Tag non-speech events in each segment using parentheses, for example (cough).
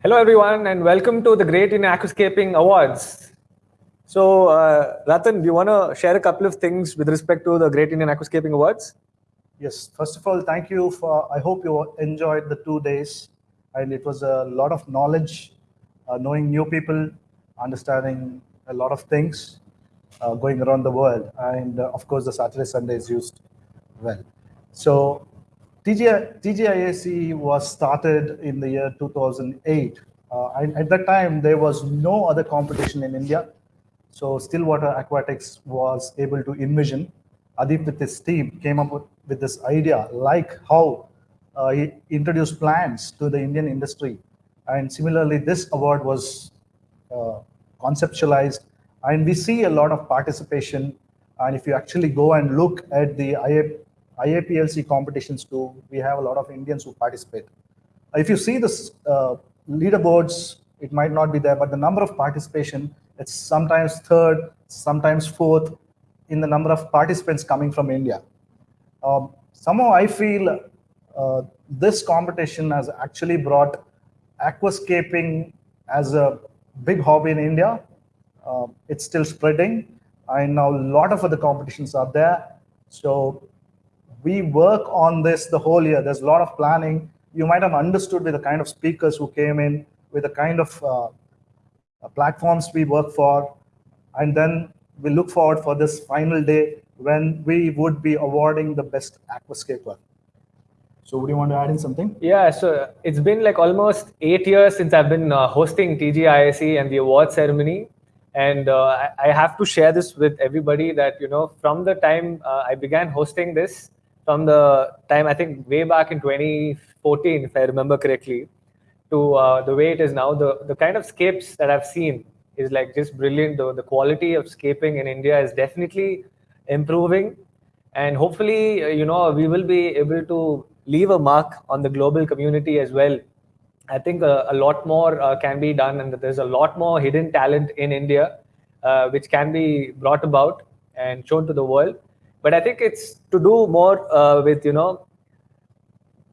Hello, everyone, and welcome to the Great Indian Aquascaping Awards. So, uh, Ratan, do you want to share a couple of things with respect to the Great Indian Aquascaping Awards? Yes, first of all, thank you for, I hope you enjoyed the two days and it was a lot of knowledge, uh, knowing new people, understanding a lot of things uh, going around the world. And uh, of course, the Saturday, Sunday is used well. So TG, TGIAC was started in the year 2008. Uh, and at that time, there was no other competition in India. So Stillwater Aquatics was able to envision. Adip with his team came up with, with this idea, like how uh, he introduced plants to the Indian industry. And similarly, this award was uh, conceptualized and we see a lot of participation. And if you actually go and look at the IA, IAPLC competitions too, we have a lot of Indians who participate. If you see the uh, leaderboards, it might not be there, but the number of participation, it's sometimes third, sometimes fourth in the number of participants coming from India. Um, somehow I feel uh, this competition has actually brought aquascaping as a big hobby in India. Uh, it's still spreading. I know a lot of other competitions are there. So we work on this the whole year. There's a lot of planning. You might have understood with the kind of speakers who came in, with the kind of uh, uh platforms we work for. And then we look forward for this final day when we would be awarding the best aquascaper. So would you want to add in something? Yeah, so it's been like almost eight years since I've been uh, hosting TGIAC and the award ceremony. And uh, I, have to share this with everybody that, you know, from the time uh, I began hosting this, from the time, I think way back in 2014, if I remember correctly, to uh, the way it is now, the, the kind of scapes that I've seen is like just brilliant. The, the quality of scaping in India is definitely improving. And hopefully, uh, you know, we will be able to leave a mark on the global community as well. I think a, a lot more uh, can be done, and there's a lot more hidden talent in India, uh, which can be brought about and shown to the world. But I think it's to do more uh, with you know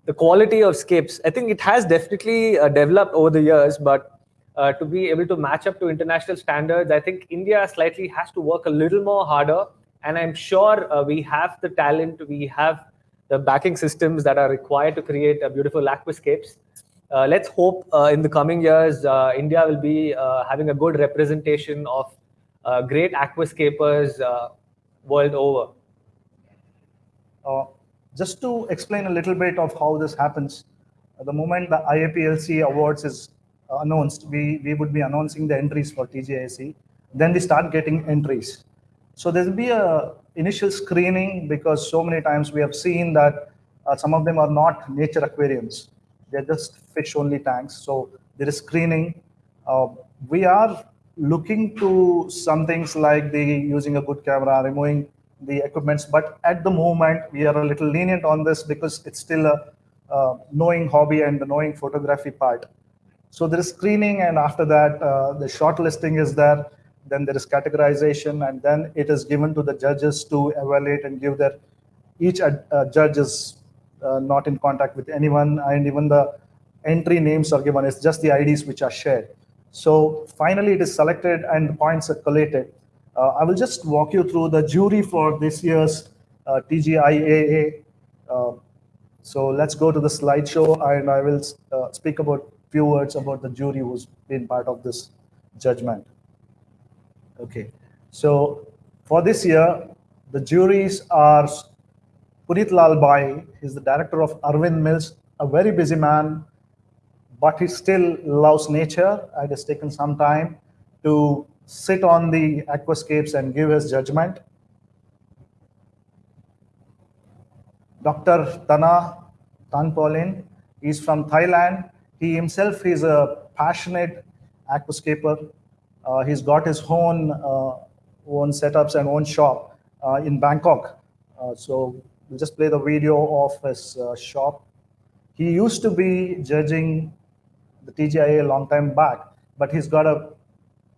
the quality of scapes. I think it has definitely uh, developed over the years, but uh, to be able to match up to international standards, I think India slightly has to work a little more harder. And I'm sure uh, we have the talent, we have the backing systems that are required to create a beautiful aquascapes. Uh, let's hope uh, in the coming years, uh, India will be uh, having a good representation of uh, great aquascapers uh, world over. Just to explain a little bit of how this happens, the moment the IAPLC awards is announced, we, we would be announcing the entries for TGIAC. Then we start getting entries. So there will be a initial screening because so many times we have seen that uh, some of them are not nature aquariums. They're just fish only tanks. So there is screening. Uh, we are looking to some things like the using a good camera, removing the equipments. But at the moment, we are a little lenient on this because it's still a uh, knowing hobby and the knowing photography part. So there is screening, and after that, uh, the shortlisting is there then there is categorization, and then it is given to the judges to evaluate and give their, each uh, judge is uh, not in contact with anyone, and even the entry names are given, it's just the IDs which are shared. So finally it is selected and points are collated. Uh, I will just walk you through the jury for this year's uh, TGIAA. Uh, so let's go to the slideshow and I will uh, speak about few words about the jury who's been part of this judgment. Okay, so for this year, the juries are Puneet Lal Bai, he's the director of Arvind Mills, a very busy man, but he still loves nature and has taken some time to sit on the aquascapes and give his judgment. Dr. Tana Tanpolin, he's from Thailand. He himself is a passionate aquascaper uh, he's got his own uh, own setups and own shop uh, in Bangkok. so we'll just play the video of his shop. He used to be judging the TGIA a long time back, but he's got a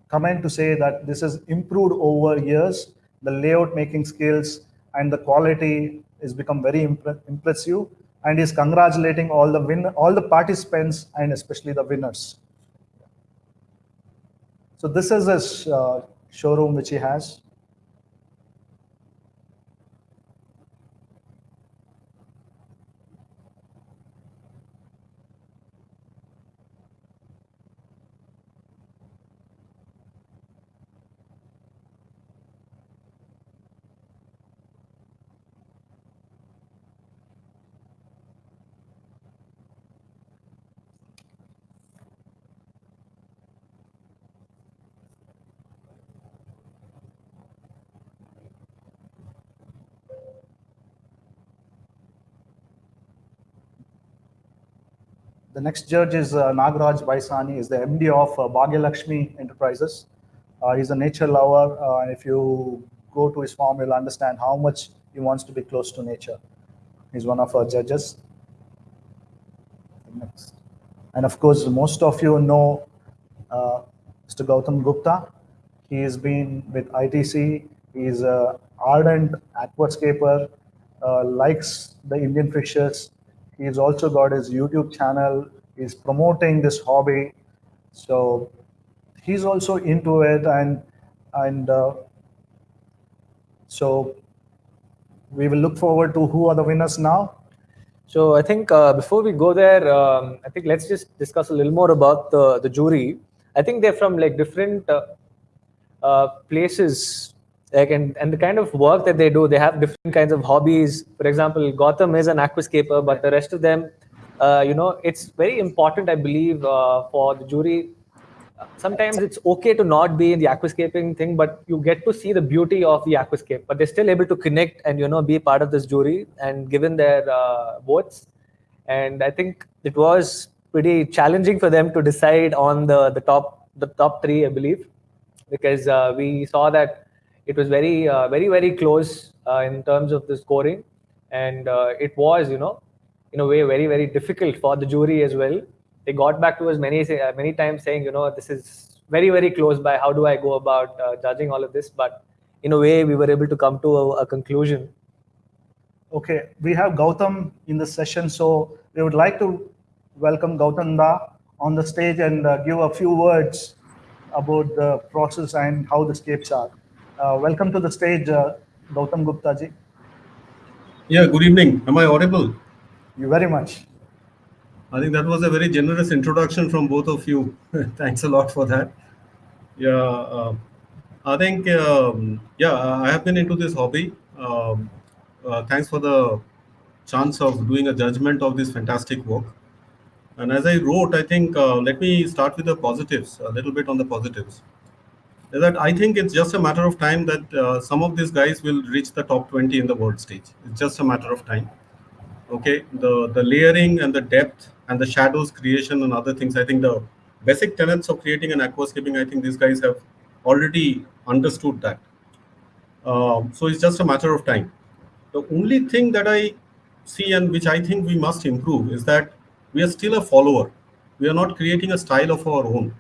comment to say that this has improved over years. The layout making skills and the quality is become very impressive and is congratulating all the win all the participants and especially the winners. So this is a sh uh, showroom which he has. The next judge is uh, Nagraj Baisani, is the MD of uh, Bhagyalakshmi Enterprises. Uh, he's a nature lover, uh, and if you go to his farm, you'll understand how much he wants to be close to nature. He's one of our judges. Next. And of course, most of you know uh, Mr. Gautam Gupta. He has been with ITC. He's an ardent aquascaper, uh, likes the Indian fishes, He's also got his YouTube channel. He's promoting this hobby. So he's also into it. And, and uh, so we will look forward to who are the winners now. So I think uh, before we go there, um, I think let's just discuss a little more about the, the jury. I think they're from like different uh, uh, places like and, and the kind of work that they do they have different kinds of hobbies. For example Gautam is an aquascaper but the rest of them uh, you know it's very important i believe uh, for the jury. Sometimes it's okay to not be in the aquascaping thing but you get to see the beauty of the aquascape. But they're still able to connect and you know be part of this jury and given their uh, votes. And i think it was pretty challenging for them to decide on the the top the top three i believe because uh, we saw that it was very, uh, very, very close uh, in terms of the scoring. And uh, it was, you know, in a way, very, very difficult for the jury as well. They got back to us many, many times saying, you know, this is very, very close by. How do I go about judging all of this? But in a way, we were able to come to a, a conclusion. Okay, we have Gautam in the session, so we would like to welcome Gautam Da on the stage and uh, give a few words about the process and how the scapes are. Uh, welcome to the stage, uh, Gautam Gupta ji. Yeah, good evening. Am I audible? You very much. I think that was a very generous introduction from both of you. (laughs) Thanks a lot for that. Yeah, uh, I think, um, yeah, I have been into this hobby. Um, uh, thanks for the chance of doing a judgment of this fantastic work. And as I wrote, I think, uh, let me start with the positives, a little bit on the positives that I think it's just a matter of time that uh, some of these guys will reach the top 20 in the world stage. It's just a matter of time. Okay, the the layering and the depth and the shadows creation and other things. I think the basic tenets of creating an aquascaping. I think these guys have already understood that. Um, so it's just a matter of time. The only thing that I see and which I think we must improve is that we are still a follower. We are not creating a style of our own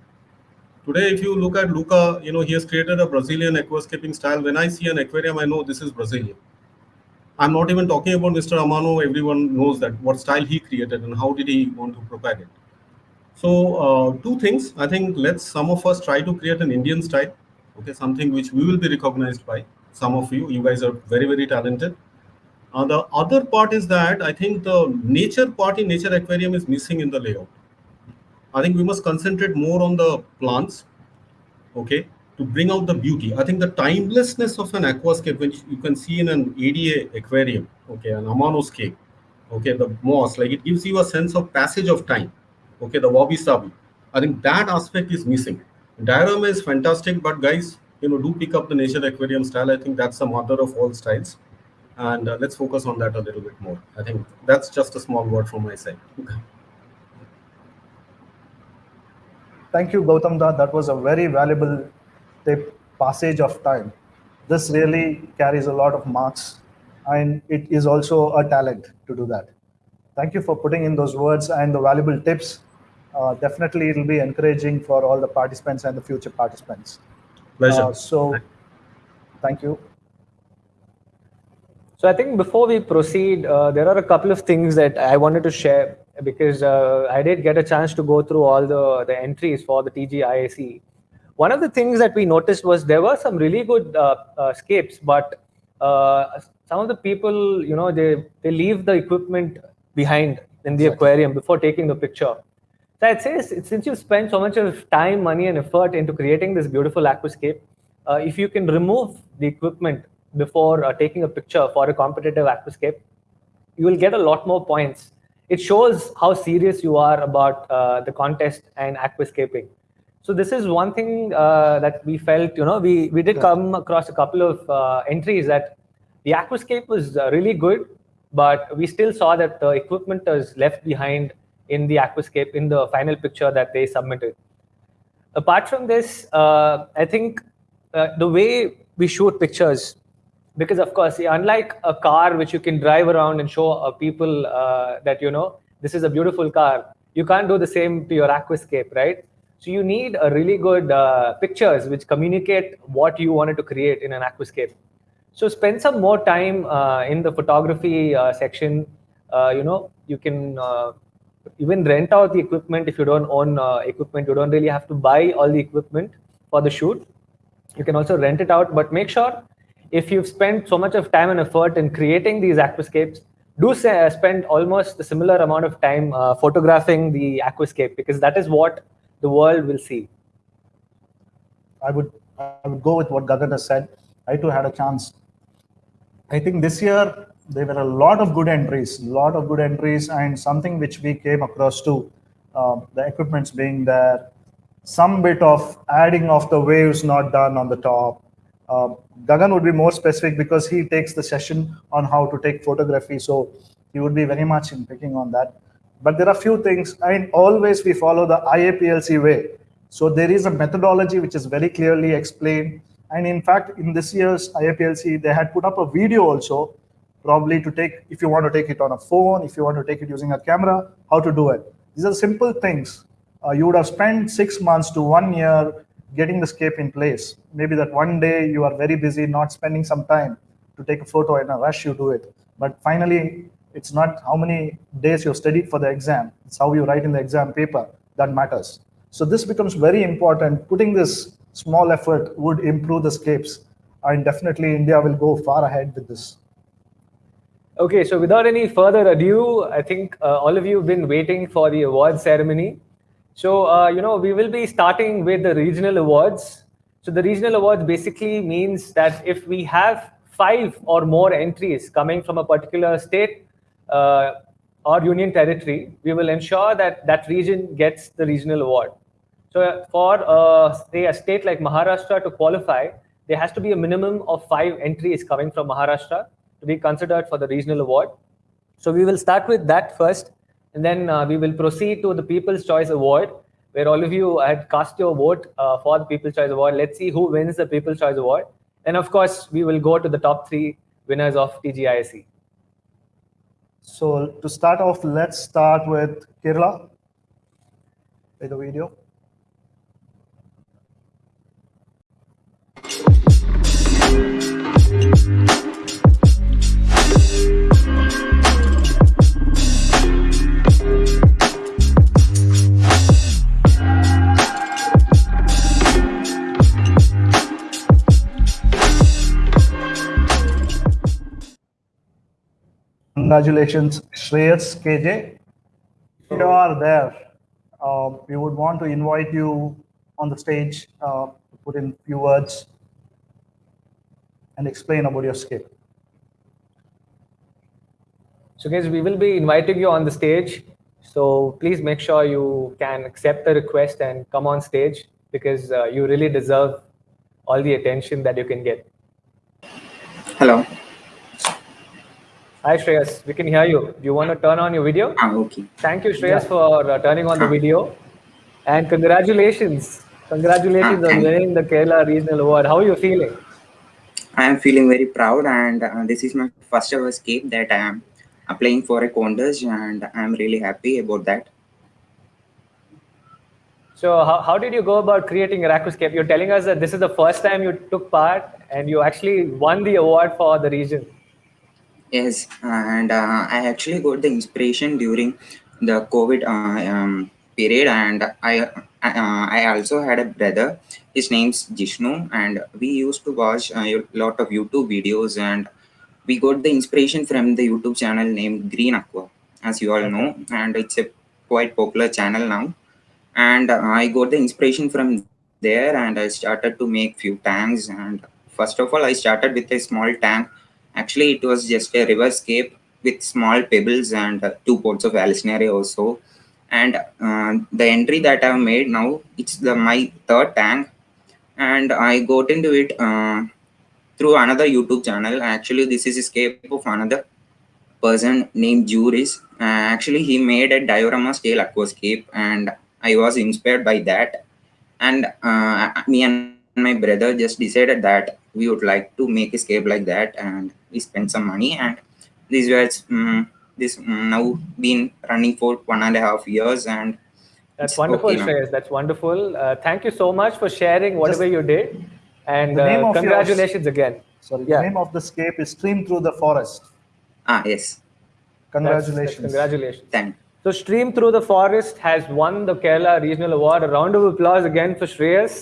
Today, if you look at Luca, you know, he has created a Brazilian aquascaping style. When I see an aquarium, I know this is Brazilian. I'm not even talking about Mr. Amano. Everyone knows that what style he created and how did he want to propagate. So uh, two things. I think let's some of us try to create an Indian style. Okay, something which we will be recognized by. Some of you, you guys are very very talented. Uh, the other part is that I think the nature part in nature aquarium is missing in the layout. I think we must concentrate more on the plants, okay, to bring out the beauty. I think the timelessness of an aquascape, which you can see in an ADA aquarium, okay, an Amanoscape, okay, the moss, like it gives you a sense of passage of time, okay, the wabi sabi. I think that aspect is missing. Diorama is fantastic, but guys, you know, do pick up the nature aquarium style. I think that's the mother of all styles. And uh, let's focus on that a little bit more. I think that's just a small word from my side. (laughs) Thank you, Gautam Da. That was a very valuable tip, passage of time. This really carries a lot of marks and it is also a talent to do that. Thank you for putting in those words and the valuable tips. Uh, definitely, it'll be encouraging for all the participants and the future participants. Pleasure. Uh, so, thank you. So I think before we proceed, uh, there are a couple of things that I wanted to share because uh, I did get a chance to go through all the, the entries for the TGIAC. one of the things that we noticed was there were some really good uh, uh, scapes, but uh, some of the people, you know, they, they leave the equipment behind in the exactly. aquarium before taking the picture. So I'd say since you've spent so much of time, money, and effort into creating this beautiful aquascape, uh, if you can remove the equipment before uh, taking a picture for a competitive aquascape, you will get a lot more points. It shows how serious you are about uh, the contest and aquascaping. So this is one thing uh, that we felt, you know, we, we did come across a couple of uh, entries that the aquascape was uh, really good, but we still saw that the equipment was left behind in the aquascape in the final picture that they submitted. Apart from this, uh, I think uh, the way we shoot pictures, because of course, unlike a car which you can drive around and show uh, people that, you know, this is a beautiful car, you can't do the same to your aquascape, right? So you need a really good uh, pictures which communicate what you wanted to create in an aquascape. So spend some more time uh, in the photography uh, section. Uh, you know, you can uh, even rent out the equipment if you don't own uh, equipment. You don't really have to buy all the equipment for the shoot. You can also rent it out, but make sure if you've spent so much of time and effort in creating these aquascapes, do say, spend almost a similar amount of time photographing the aquascape because that is what the world will see. I would I would go with what Gagan has said. I too had a chance. I think this year there were a lot of good entries, a lot of good entries, and something which we came across too. Uh, the equipments being there, some bit of adding of the waves not done on the top. Uh, Gagan would be more specific because he takes the session on how to take photography, so he would be very much in picking on that. But there are a few things, and always we follow the IAPLC way. So there is a methodology which is very clearly explained. And in fact, in this year's IAPLC, they had put up a video also, probably to take, if you want to take it on a phone, if you want to take it using a camera, how to do it. These are simple things. Uh, you would have spent six months to one year getting the scape in place. Maybe that one day you are very busy, not spending some time to take a photo in a rush, you do it. But finally, it's not how many days you've studied for the exam. It's how you write in the exam paper that matters. So this becomes very important. Putting this small effort would improve the scapes. And definitely India will go far ahead with this. Okay, so without any further ado, I think uh, all of you have been waiting for the award ceremony. So, uh, you know, we will be starting with the regional awards. So the regional awards basically means that if we have five or more entries coming from a particular state, uh, or union territory, we will ensure that that region gets the regional award. So for uh, say a state like Maharashtra to qualify, there has to be a minimum of five entries coming from Maharashtra to be considered for the regional award. So we will start with that first, and then uh, we will proceed to the People's Choice Award, where all of you had cast your vote uh, for the People's Choice Award. Let's see who wins the People's Choice Award. And of course, we will go to the top three winners of TGIAC. So to start off, let's start with Kerala. Play the video. Congratulations, Shreyas KJ. If you are there, uh, we would want to invite you on the stage uh, to put in a few words and explain about your skill. So guys, we will be inviting you on the stage. So please make sure you can accept the request and come on stage because uh, you really deserve all the attention that you can get. Hello. Hi, Shreyas. We can hear you. Do you want to turn on your video? Ah, okay. Thank you, Shreyas, yeah. for uh, turning on the video. And congratulations. Congratulations ah, on winning the Kerala Regional Award. How are you feeling? I am feeling very proud and uh, this is my first ever escape that I am applying for a contest and I am really happy about that. So how, how did you go about creating your aquascape? You're telling us that this is the first time you took part and you actually won the award for the region. Yes, and uh, I actually got the inspiration during the COVID uh, um, period, and I uh, I also had a brother. His name's Jishnu, and we used to watch a lot of YouTube videos, and we got the inspiration from the YouTube channel named Green Aqua, as you all Okay. know, and it's a quite popular channel now. And uh, I got the inspiration from there, and I started to make few tanks. And first of all, I started with a small tank. Actually, it was just a river scape with small pebbles and uh, two pots of Alcinere also. And uh, the entry that I've made now it's the my third tank. And I got into it uh, through another YouTube channel. Actually this is escape of another person named Juris. Uh, actually he made a diorama scale aquascape and I was inspired by that. And uh, me and my brother just decided that we would like to make a scape like that and we spent some money and this was um, this um, now been running for one and a half years and That's wonderful, okay. Shreyas. That's wonderful. Uh, thank you so much for sharing whatever Just- you did. And uh, of yours- congratulations again. Sorry, Yeah. the name of the scape is Stream Through the Forest. ah yes That's- Congratulations. congratulations. thank So Stream Through the Forest has won the Kerala Regional Award. A round of applause again for Shreyas.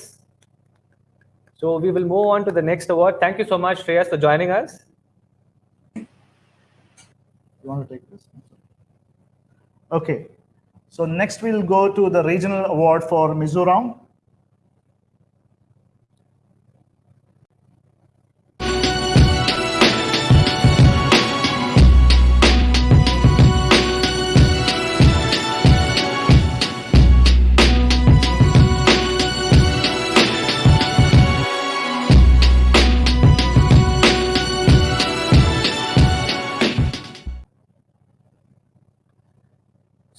So we will move on to the next award. Thank you so much, Shreyas, for joining us. You want to take this? Okay. So next we'll go to the regional award for Mizoram.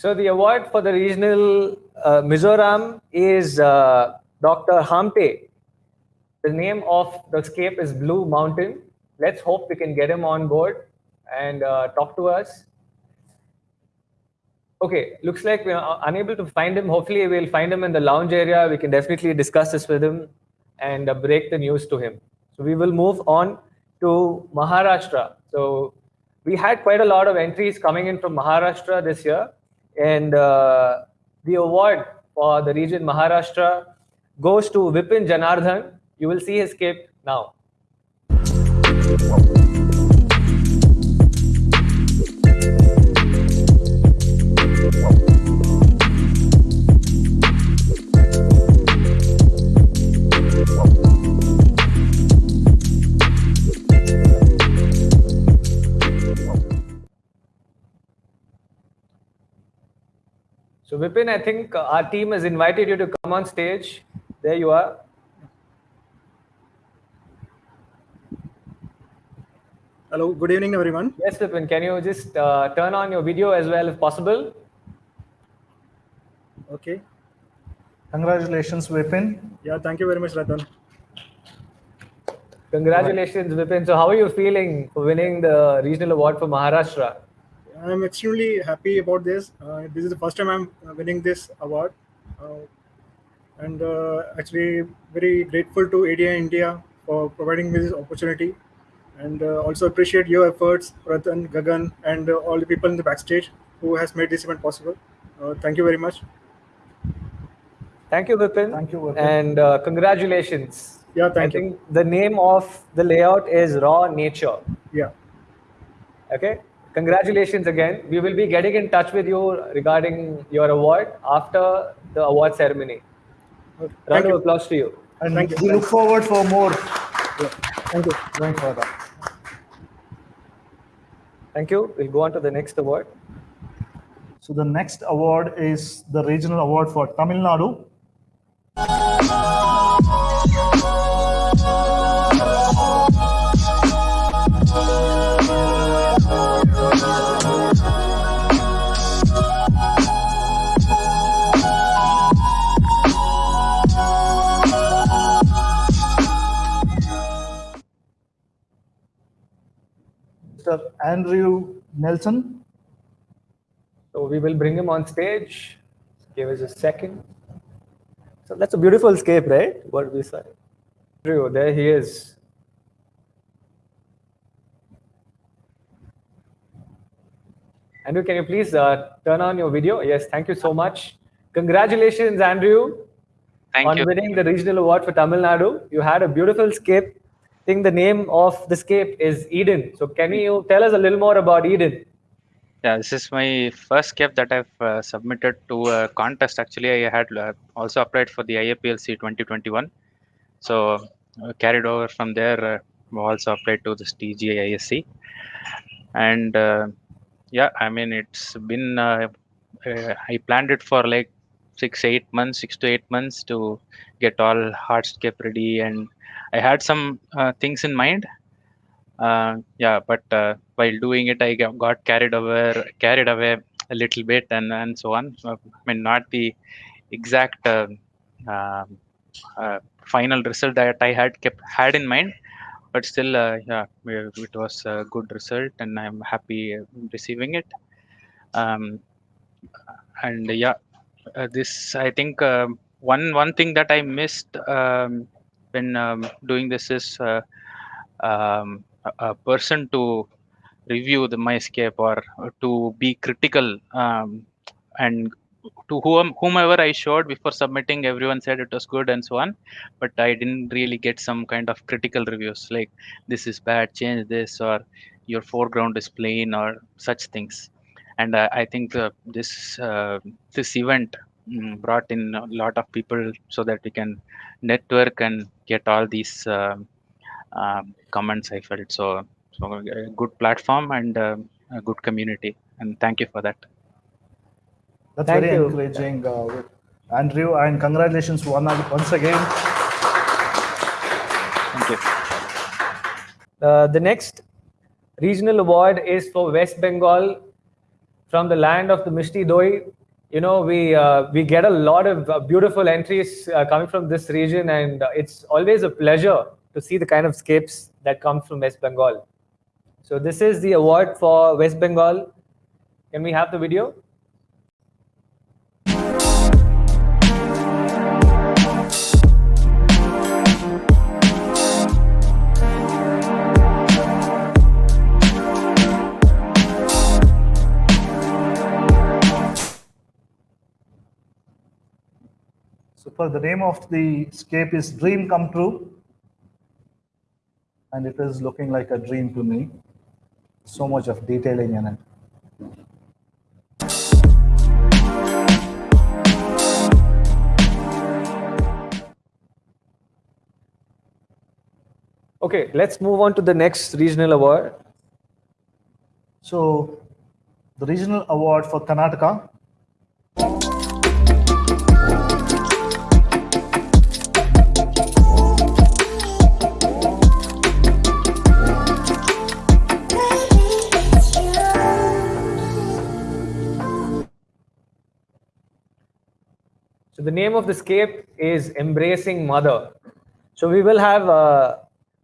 So the award for the regional uh, Mizoram is uh, Dr. Hampe. The name of the scape is Blue Mountain. Let's hope we can get him on board and uh, talk to us. Okay, looks like we are unable to find him. Hopefully, we'll find him in the lounge area. We can definitely discuss this with him and uh, break the news to him. So we will move on to Maharashtra. So we had quite a lot of entries coming in from Maharashtra this year, and uh, the award for the region Maharashtra goes to Vipin Janardhan. You will see his cape now. So Vipin, I think our team has invited you to come on stage. There you are. Hello, good evening, everyone. Yes, Vipin, can you just uh, turn on your video as well if possible? Okay. Congratulations, Vipin. Yeah, thank you very much, Ratan. Congratulations, Vipin. So how are you feeling for winning the regional award for Maharashtra? I'm extremely happy about this. Uh, this is the first time I'm uh, winning this award. Uh, and uh, actually, very grateful to ADA India for providing me this opportunity. And uh, also appreciate your efforts, Ratan, Gagan, and uh, all the people in the backstage who has made this event possible. Uh, thank you very much. Thank you, Vipin. Thank you, Vipin. And uh, congratulations. Yeah, thank I you. think the name of the layout is Raw Nature. Yeah. Okay. Congratulations again. We will be getting in touch with you regarding your award after the award ceremony. Okay. Round Thank of you. applause to you. And Thank you. we look forward for more Thank you. going further. Thank you. We'll go on to the next award. So the next award is the regional award for Tamil Nadu. Andrew Nelson. So we will bring him on stage. Give us a second. So that's a beautiful scape, right? What we saw. True, there he is. Andrew, can you please uh, turn on your video? Yes, thank you so much. Congratulations, Andrew. Thank on you. winning the regional award for Tamil Nadu. You had a beautiful scape. Think the name of this cape is Eden. So can you tell us a little more about Eden? Yeah, this is my first cape that I've uh, submitted to a contest. Actually, I had uh, also applied for the IAPLC 2021. So uh, carried over from there, uh, also applied to this TGIAC. And uh, yeah, I mean, it's been, uh, uh, I planned it for like six, eight months, six to eight months to get all hardscape ready. And I had some uh, things in mind. Uh, yeah, but uh, while doing it, I got carried over, carried away a little bit, and and so on. I mean, not the exact uh, um, uh, final result that I had kept had in mind, but still, uh, yeah, it was a good result, and I'm happy receiving it. Um, and yeah, this I think um one one thing that I missed um, when um, doing this is uh, um, a, person to review the MyScape or to be critical um, and to whom, whomever I showed before submitting, everyone said it was good and so on, but I didn't really get some kind of critical reviews like this is bad, change this, or your foreground is plain, or such things. And uh, I think uh, this uh, this event brought in a lot of people so that we can network and get all these um um, comments. I felt so so a good platform and uh, a good community, and thank you for that. That's Thank very you. encouraging, uh, Andrew, and congratulations one, once again. Thank you. Uh, the next regional award is for West Bengal from the land of the Mishti Doi. You know, we uh, we get a lot of uh, beautiful entries uh, coming from this region, and uh, it's always a pleasure to see the kind of scapes that come from West Bengal. So this is the award for West Bengal. Can we have the video? Super. The name of the scape is Dream Come True. And it is looking like a dream to me. So much of detailing in it. Okay, let's move on to the next regional award. So, the regional award for Karnataka. Name of the scape is Embracing Mother. So we will have uh,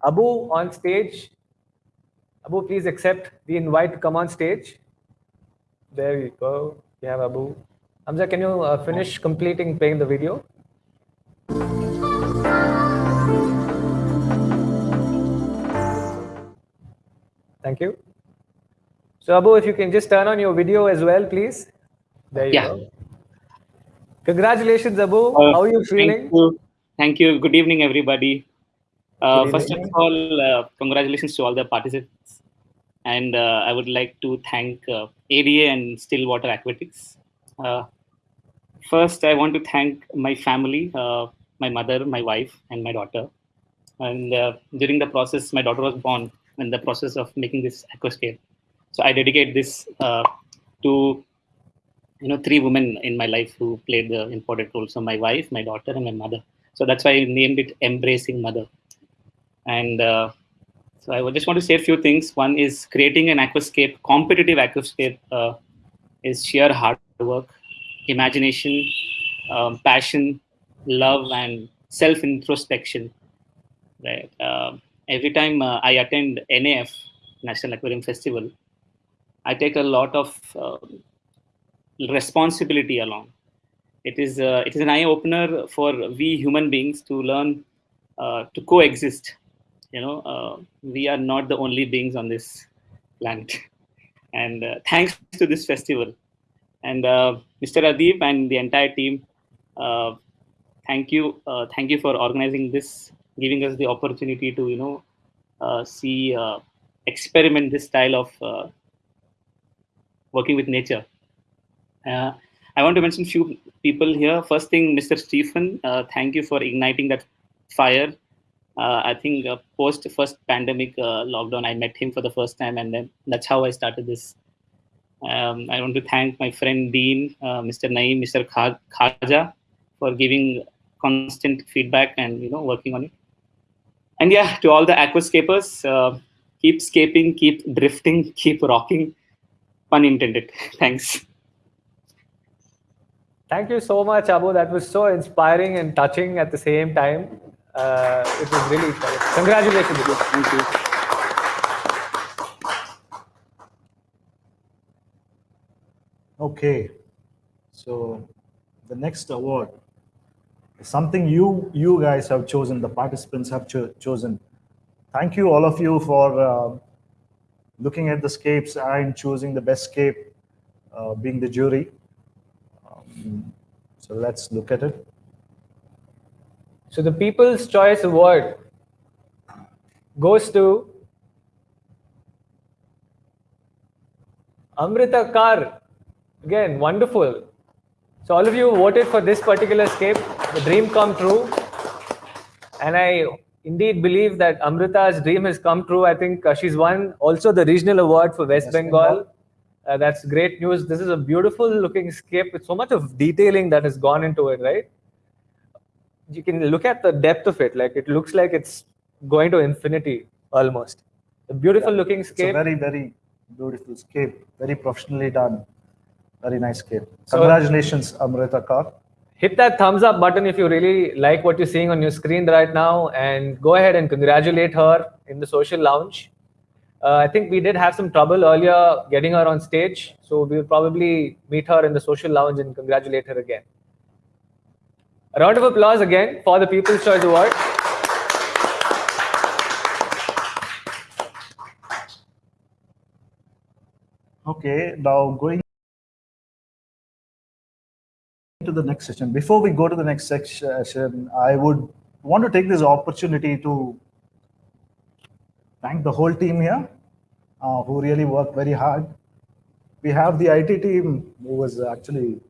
Abu on stage. Abu, please accept the invite to come on stage. There you go. We have Abu. Hamza, can you uh, finish completing playing the video? Thank you. So Abu, if you can just turn on your video as well, please. There you Yeah. go. Congratulations, Abu. Uh, How are you feeling? Thank you. Thank you. Good evening, everybody. Uh, first of all, uh, congratulations to all the participants. And uh, I would like to thank uh, ADA and Stillwater Aquatics. Uh, first, I want to thank my family, uh, my mother, my wife, and my daughter. And uh, during the process, my daughter was born in the process of making this aquascape. So I dedicate this uh, to you know three women in my life who played the important role. So my wife my daughter and my mother. So that's why i named it embracing mother. And uh, so i just want to say a few things. One is creating an aquascape competitive aquascape uh, is sheer hard work imagination um, passion love and self introspection right uh, every time uh, i attend naf national aquarium festival i take a lot of uh, responsibility along. It is uh, it is an eye opener for we human beings to learn uh, to coexist. You know, uh, we are not the only beings on this planet. And uh, thanks to this festival, and uh, Mr. Adip and the entire team, thank you, thank you for organizing this, giving us the opportunity to you know see experiment this style of working with nature. Uh, I want to mention few people here. First thing, Mr. Stephen, uh, thank you for igniting that fire. I think post first pandemic lockdown, I met him for the first time, and then that's how I started this um, I want to thank my friend Dean, uh, Mr. Naeem, Mr. Khaja for giving constant feedback and you know working on it. And yeah, to all the aquascapers, uh, keep scaping, keep drifting, (laughs) keep rocking. Pun intended. (laughs) Thanks. Thank you so much, Abu. That was so inspiring and touching at the same time. Uh, it was really Congratulations. Thank you. Okay, so the next award is something you you guys have chosen, the participants have cho chosen. Thank you all of you for uh, looking at the scapes and choosing the best scape, uh, being the jury. Um, so let's look at it. So the People's Choice Award goes to Amrita Kar. Again, wonderful. So all of you voted for this particular scape, the dream come true. And I indeed believe that Amrita's dream has come true. I think uh, she's won also the regional award for West, West Bengal. Bengal. Uh, that's great news. This is a beautiful looking scape with so much of detailing that has gone into it, right? You can look at the depth of it. Like it looks like it's going to infinity almost. A beautiful yeah, looking scape. It's very, very beautiful scape. Very professionally done. Very nice game. Congratulations, so, Amrita Kar. Hit that thumbs up button if you really like what you're seeing on your screen right now and go ahead and congratulate her in the social lounge. Uh, I think we did have some trouble earlier getting her on stage, so we'll probably meet her in the social lounge and congratulate her again. A round of applause again for the People's Choice Award. Okay, now going to the next session. Before we go to the next section, I would want to take this opportunity to thank the whole team here uh, who really worked very hard. We have the IT team who was actually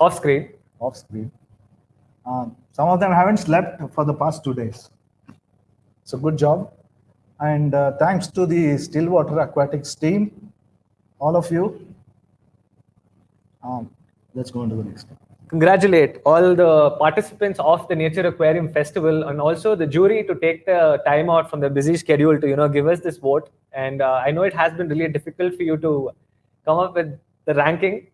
off screen. Off screen. Um, some of them haven't slept for the past two days. So good job. And uh, thanks to the Stillwater Aquatics team, all of you. Um, let's go on to the next one. Congratulate all the participants of the Nature Aquarium Festival and also the jury to take the time out from their busy schedule to you know give us this vote. And uh, I know it has been really difficult for you to come up with the ranking,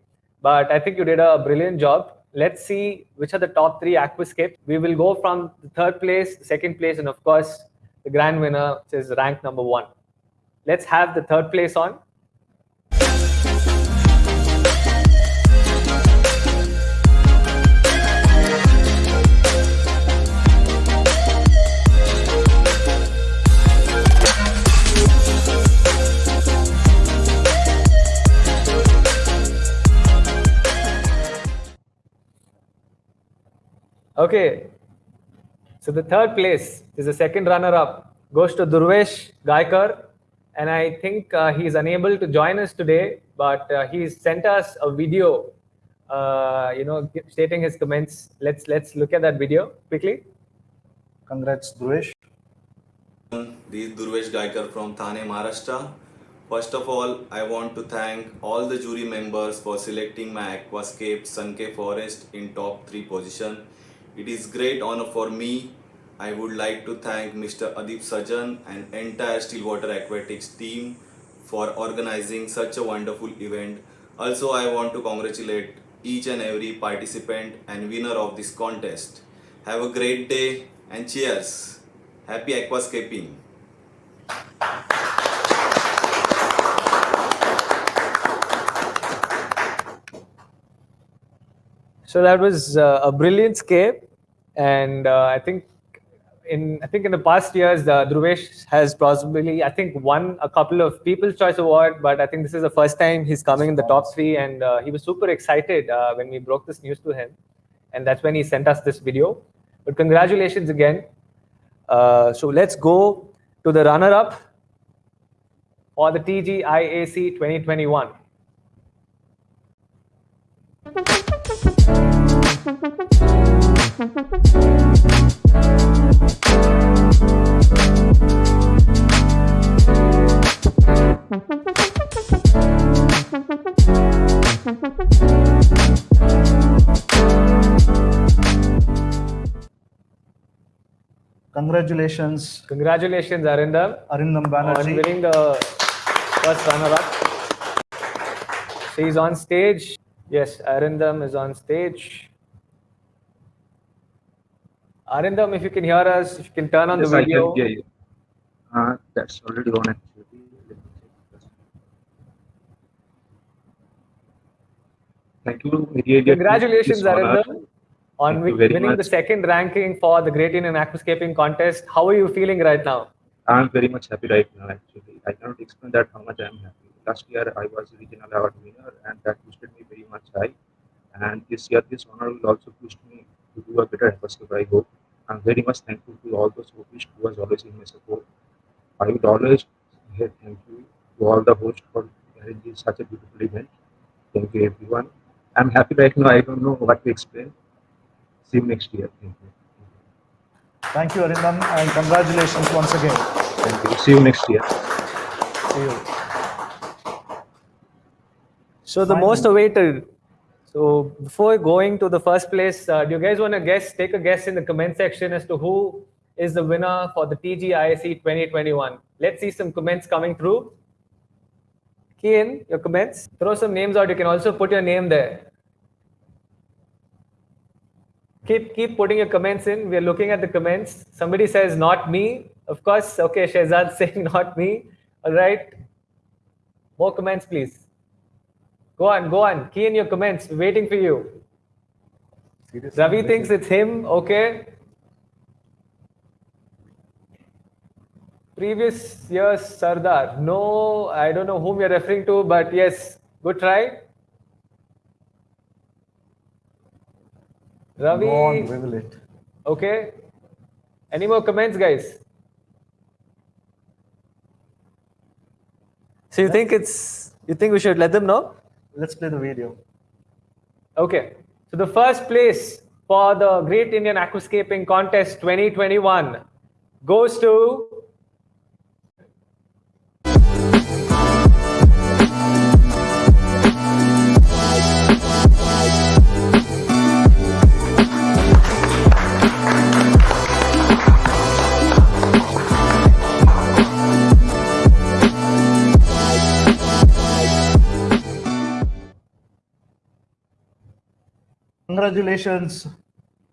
but I think you did a brilliant job. Let's see which are the top three aquascapes. We will go from the third place, second place, and of course the grand winner, which is rank number one. Let's have the third place on. Okay. So the third place is the second runner-up goes to Durvesh Gaikar. And I think uh, he's unable to join us today, but uh, he's sent us a video, uh, you know, stating his comments. Let's let's look at that video quickly. Congrats, Durvesh. This is Durvesh Gaikar from Thane, Maharashtra. First of all, I want to thank all the jury members for selecting my aquascape Sunken Forest in top 3 position. It is great honor for me. I would like to thank Mr. Adip Sajan and entire Stillwater Aquatics team for organizing such a wonderful event. Also, I want to congratulate each and every participant and winner of this contest. Have a great day and cheers. Happy aquascaping. So that was uh, a brilliant scape, and uh, I think in I think in the past years, uh, Dhruvesh has possibly I think won a couple of People's Choice Award, but I think this is the first time he's coming in the top three, and uh, he was super excited uh, when we broke this news to him. and that's when he sent us this video. But congratulations again. Uh, so let's go to the runner-up for the TGIAC 2021. Congratulations, Congratulations, Arindam, Arindam Banerjee. on winning the first runner-up. So he's on stage. Yes, Arindam is on stage. Arindam, if you can hear us, if you can turn on Yes, the I can hear you. Uh, that's already on actually. Let me check. Thank you. Congratulations. Arindam, on winning the second ranking for the Great Indian Aquascaping Contest. How are you feeling right now? I'm very much happy right now actually. I cannot explain that how much I'm happy. Last year I was regional award winner and that boosted me very much high. And this year this honor will also push me to do a better episode, I hope. I'm very much thankful to all those who wished who was always in my support. I would always say thank you to all the hosts for arranging such a beautiful event. Thank you everyone. I'm happy right now. I don't know what to explain. See you next year. Thank you. Thank you, Arindam, and congratulations once again. Thank you. See you next year. See you. So the Finally. most awaited. So before going to the first place, uh, do you guys want to guess? Take a guess in the comment section as to who is the winner for the TGIC 2021. Let's see some comments coming through. Key in your comments. Throw some names out. You can also put your name there. Keep keep putting your comments in. We are looking at the comments. Somebody says not me. Of course. Okay, Shehzad (laughs) saying not me. All right. More comments, please. Go on, go on. Key in your comments. We're waiting for you. Ravi thinks it's him. Okay. Previous year's Sardar. No, I don't know whom you're referring to, but yes, good try. Ravi. Go on, wiggle it. Okay. Any more comments, guys? So you think it's you think we should let them know? Let's play the video. Okay. So the first place for the Great Indian Aquascaping Contest 2021 goes to Congratulations,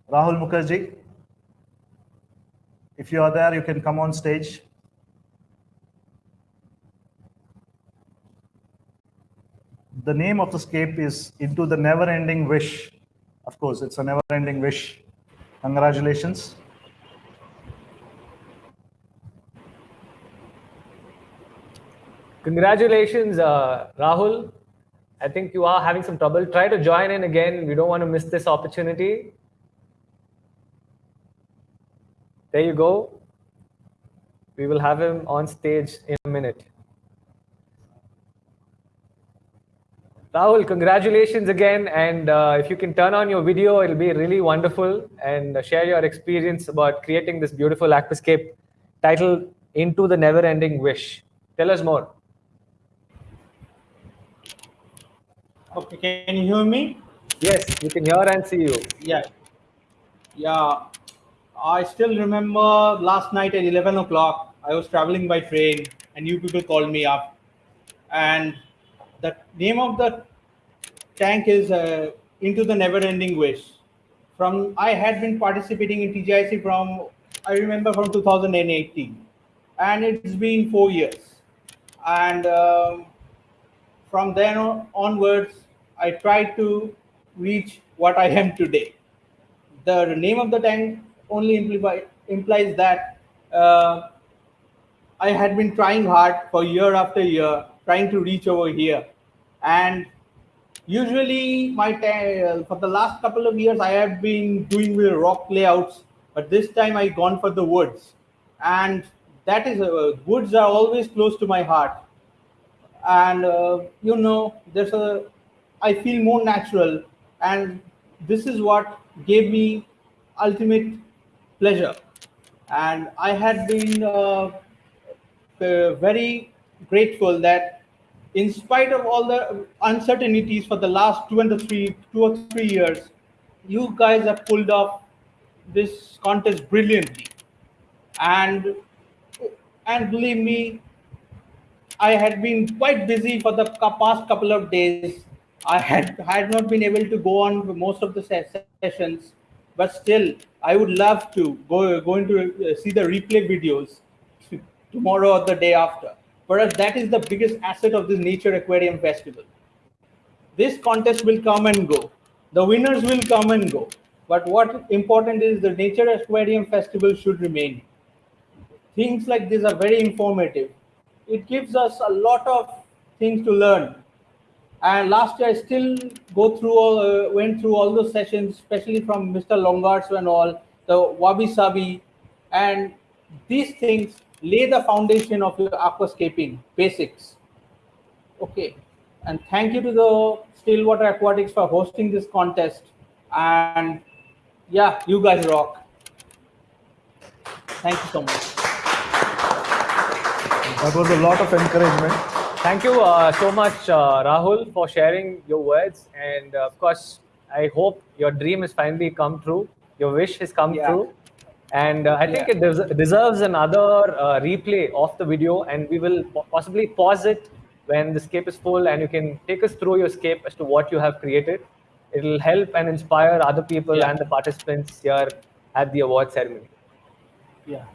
Rahul Mukherjee. If you are there, you can come on stage. The name of the scape is Into the Never Ending Wish. Of course, it's a never ending wish. Congratulations. Congratulations, uh, Rahul. I think you are having some trouble. Try to join in again. We don't want to miss this opportunity. There you go. We will have him on stage in a minute. Rahul, congratulations again. And uh, if you can turn on your video, it'll be really wonderful and uh, share your experience about creating this beautiful aquascape titled Into the Never Ending Wish. Tell us more. Okay, can you hear me? Yes, we can hear and see you. Yeah. Yeah. I still remember last night at 11 o'clock, I was traveling by train and you people called me up. And the name of the tank is uh, Into the Never Ending Wish. From I had been participating in TGIC from, I remember from 2018. And it's been four years. And um, from then on, onwards, I tried to reach what I am today. The name of the tank only implies that uh, I had been trying hard for year after year, trying to reach over here. And usually my ta- for the last couple of years I have been doing with rock layouts, but this time I gone for the woods, and that is uh, woods are always close to my heart, and uh, you know there's a I feel more natural, and this is what gave me ultimate pleasure, and I had been uh, uh, very grateful that in spite of all the uncertainties for the last two and three two or three years you guys have pulled off this contest brilliantly. And and believe me i had been quite busy for the past couple of days i had had not been able to go on most of the sessions but still i would love to go going to uh, see the replay videos tomorrow or the day after. For us, that is the biggest asset of this Nature Aquarium Festival. This contest will come and go. The winners will come and go. But what important is the Nature Aquarium Festival should remain. Things like this are very informative. It gives us a lot of things to learn. And last year, I still go through all, uh, went through all those sessions, especially from Mr. Longarts and all, the wabi sabi, and these things lay the foundation of your aquascaping basics. Okay, and thank you to the Stillwater Aquatics for hosting this contest. And yeah, you guys rock. Thank you so much. That was a lot of encouragement. Thank you uh, so much, uh, Rahul, for sharing your words. And uh, of course, I hope your dream has finally come true. Your wish has come Yeah. true. And uh, I think Yeah. it des- deserves another uh, replay of the video. And we will po- possibly pause it when the scape is full and you can take us through your scape as to what you have created. It'll help and inspire other people Yeah. and the participants here at the award ceremony. Yeah.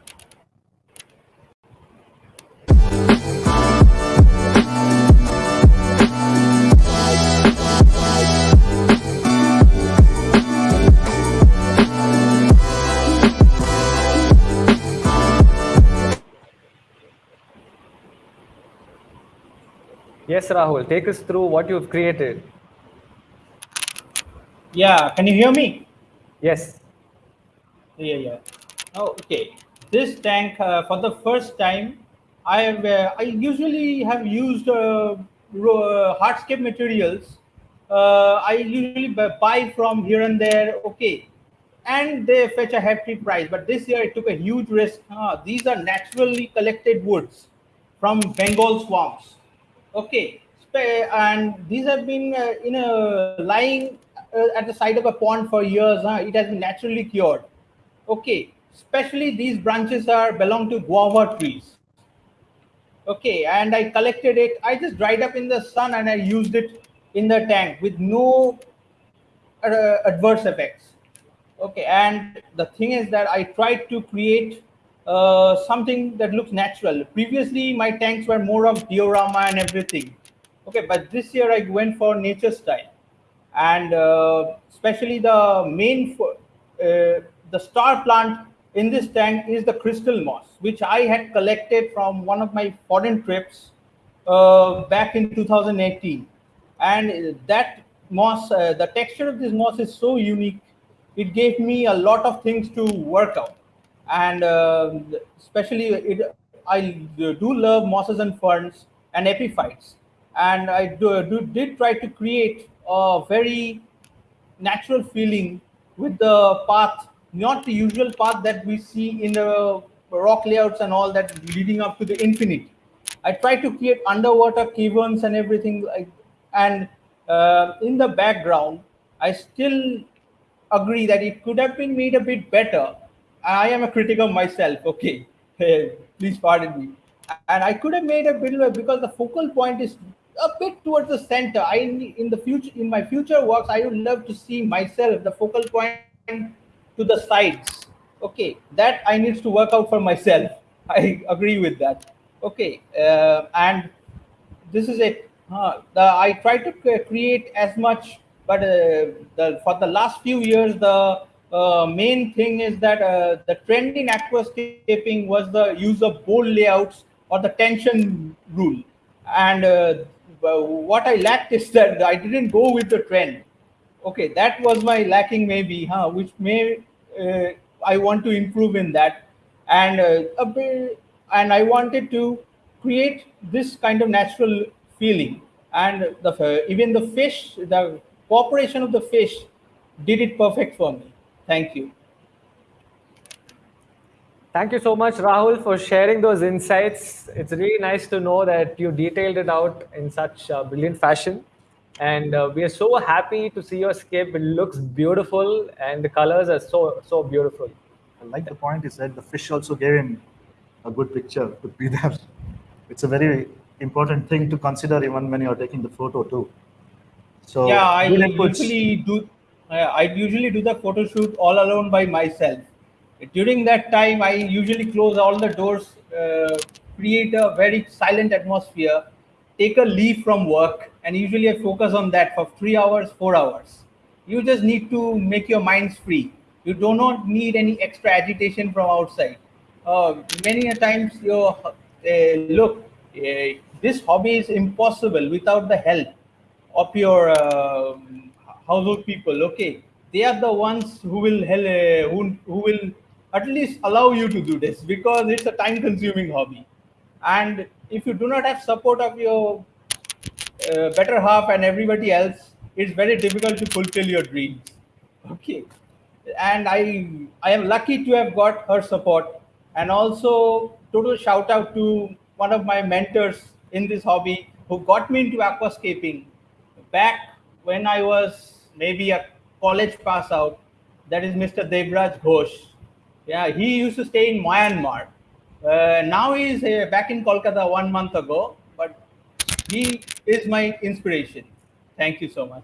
Yes, Rahul, take us through what you've created. Yeah, can you hear me? Yes. Yeah, yeah. Oh, okay. This tank, uh, for the first time, I have. Uh, I usually have used uh, uh, hardscape materials. Uh, I usually buy from here and there. Okay, and they fetch a hefty price. But this year, it took a huge risk. Ah, these are naturally collected woods from Bengal swamps. Okay, and these have been uh, in a lying uh, at the side of a pond for years. Huh? It has been naturally cured. Okay, especially these branches are belong to guava trees. Okay, and I collected it. I just dried up in the sun and I used it in the tank with no uh, adverse effects. Okay, and the thing is that I tried to create uh, something that looks natural. Previously, my tanks were more of diorama and everything. Okay, but this year I went for nature style, and uh, especially the main fo- uh, the star plant in this tank is the crystal moss, which I had collected from one of my foreign trips uh, back in 2018 and that moss uh, the texture of this moss is so unique it gave me a lot of things to work out and uh, especially it i do love mosses and ferns and epiphytes and i do, do, did try to create a very natural feeling with the path, not the usual path that we see in the rock layouts and all that leading up to the infinite. I tried to create underwater caverns and everything, like, and uh, in the background, I still agree that it could have been made a bit better. I am a critic of myself. Okay, (laughs) please pardon me. And I could have made a bit because the focal point is a bit towards the center. I in the future in my future works, I would love to see myself the focal point to the sides. Okay, that I need to work out for myself. (laughs) I agree with that. Okay, uh, and this is it. The, I try to create as much, but uh, the, for the last few years, the uh, main thing is that uh, the trend in aquascaping was the use of bold layouts or the tension rule. And uh, what I lacked is that I didn't go with the trend. Okay, that was my lacking maybe, huh? Which may uh, I want to improve in that, and uh, bit, and I wanted to create this kind of natural feeling, and the even the fish, the cooperation of the fish, did it perfect for me. Thank you. Thank you so much, Rahul, for sharing those insights. It's really nice to know that you detailed it out in such a brilliant fashion. And uh, we are so happy to see your scape. It looks beautiful, and the colors are so so beautiful. I like the point you said. The fish also gave him a good picture to be there. It's a very important thing to consider even when you're taking the photo too. So yeah, I usually do. Uh, I usually do the photo shoot all alone by myself during that time, I usually close all the doors, uh, create a very silent atmosphere, take a leave from work, and usually I focus on that for three hours, four hours. You just need to make your minds free. You do not need any extra agitation from outside. Uh, many a times you uh, look, uh, this hobby is impossible without the help of your uh, household people. Okay, they are the ones who will help, uh, who, who will at least allow you to do this because it's a time consuming hobby and if you do not have support of your uh, better half and everybody else it's very difficult to fulfill your dreams okay and i i am lucky to have got her support and also total shout out to one of my mentors in this hobby who got me into aquascaping back when i was maybe a college pass out that is mr devraj ghosh yeah, he used to stay in Myanmar. Uh, now he's uh, back in Kolkata one month ago, but he is my inspiration. Thank you so much.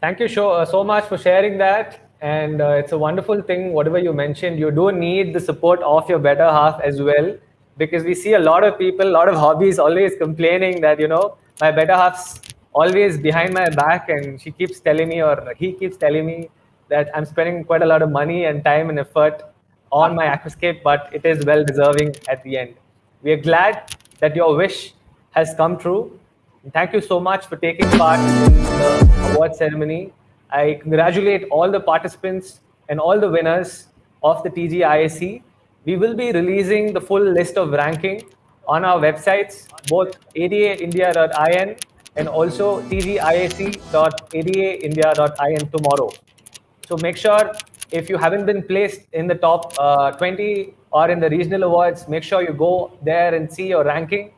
Thank you so, uh, so much for sharing that. And uh, it's a wonderful thing, whatever you mentioned. You do need the support of your better half as well, because we see a lot of people, a lot of hobbies always complaining that, you know, my better half's always behind my back and she keeps telling me or he keeps telling me that I'm spending quite a lot of money and time and effort on my aquascape, but it is well deserving at the end. We are glad that your wish has come true. thank you so much for taking part in the award ceremony. I congratulate all the participants and all the winners of the TGIAC. We will be releasing the full list of ranking on our websites, both adaindia.in and also tgiac.adaindia.in tomorrow. So make sure if you haven't been placed in the top uh, 20 or in the regional awards, make sure you go there and see your ranking.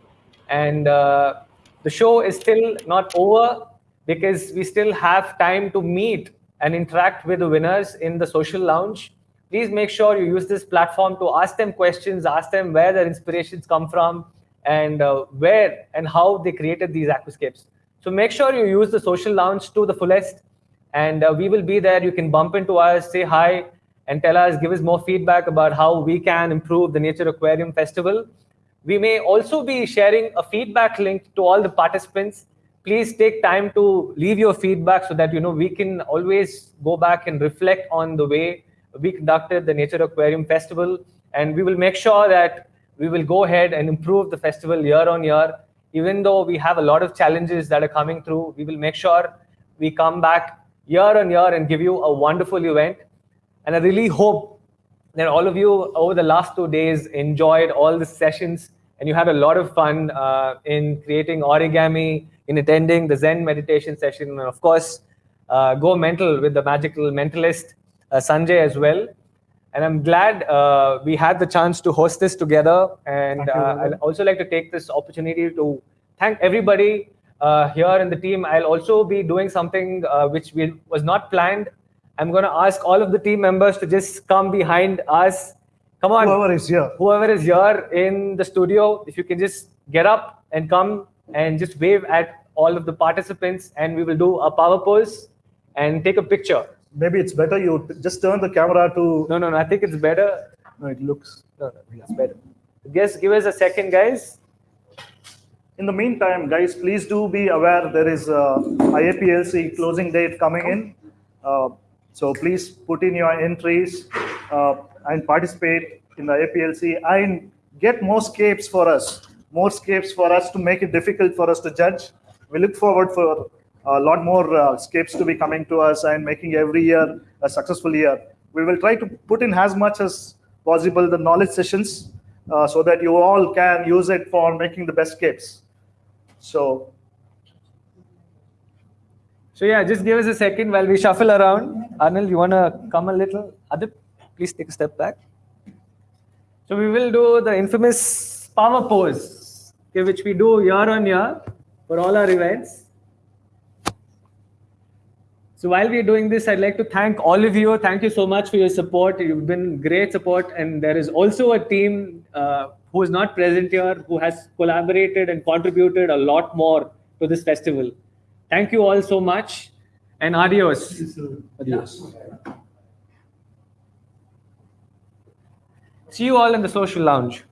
And uh, the show is still not over because we still have time to meet and interact with the winners in the social lounge. Please make sure you use this platform to ask them questions, ask them where their inspirations come from, and uh, where and how they created these aquascapes. So make sure you use the social lounge to the fullest and uh, we will be there. You can bump into us, say hi, and tell us, give us more feedback about how we can improve the Nature Aquarium Festival. We may also be sharing a feedback link to all the participants. Please take time to leave your feedback so that you know we can always go back and reflect on the way we conducted the Nature Aquarium Festival. And we will make sure that we will go ahead and improve the festival year on year. Even though we have a lot of challenges that are coming through, we will make sure we come back year on year and give you a wonderful event. And I really hope that all of you over the last two days enjoyed all the sessions and you had a lot of fun uh, in creating origami, in attending the Zen meditation session, and of course, uh, go mental with the magical mentalist uh, Sanjay as well. And I'm glad uh, we had the chance to host this together. And uh, I'd also like to take this opportunity to thank everybody uh, here in the team. I'll also be doing something uh, which we, was not planned. I'm going to ask all of the team members to just come behind us. Come on. Whoever is here. Whoever is here in the studio, if you can just get up and come and just wave at all of the participants and we will do a power pose and take a picture. Maybe it's better you just turn the camera to... No, no, no. I think it's better. No, it looks... No, no, it's better. Just give us a second, guys. In the meantime, guys, please do be aware there is a IAPLC closing date coming in. Uh, so please put in your entries uh, and participate in the IAPLC and get more scapes for us. more scapes for us to make it difficult for us to judge. We look forward for a lot more uh, to be coming to us and making every year a successful year. We will try to put in as much as possible the knowledge sessions uh, so that you all can use it for making the best scapes. So So yeah, just give us a second while we shuffle around. Arnil, you want to come a little? Adip, please take a step back. So we will do the infamous power pose, okay, which we do year on year for all our events. So while we're doing this, I'd like to thank all of you. Thank you so much for your support. You've been great support. And there is also a team uh, who is not present here, who has collaborated and contributed a lot more to this festival. Thank you all so much and adios. Adios. See you all in the social lounge.